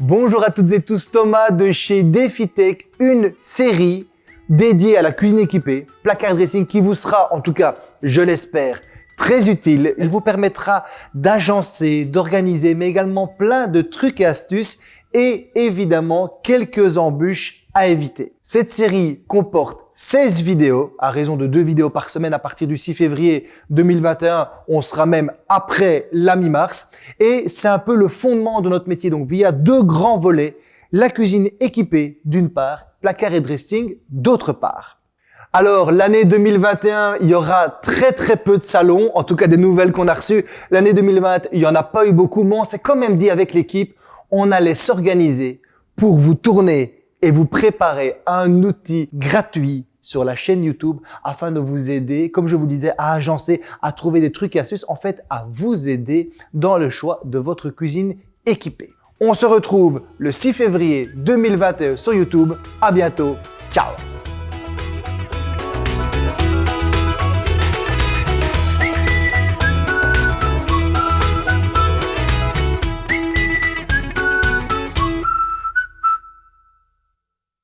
Bonjour à toutes et tous, Thomas de chez DefiTech, une série dédiée à la cuisine équipée, placard dressing qui vous sera, en tout cas, je l'espère, très utile. Il vous permettra d'agencer, d'organiser, mais également plein de trucs et astuces et évidemment quelques embûches à éviter. Cette série comporte 16 vidéos, à raison de 2 vidéos par semaine à partir du 6 février 2021. On sera même après la mi-mars. Et c'est un peu le fondement de notre métier. Donc, via deux grands volets, la cuisine équipée d'une part, placard et dressing d'autre part. Alors, l'année 2021, il y aura très très peu de salons, en tout cas des nouvelles qu'on a reçues. L'année 2020, il y en a pas eu beaucoup, mais on s'est quand même dit avec l'équipe, on allait s'organiser pour vous tourner et vous préparer un outil gratuit sur la chaîne YouTube afin de vous aider, comme je vous disais, à agencer, à trouver des trucs et astuces, en fait, à vous aider dans le choix de votre cuisine équipée. On se retrouve le 6 février 2021 sur YouTube. À bientôt. Ciao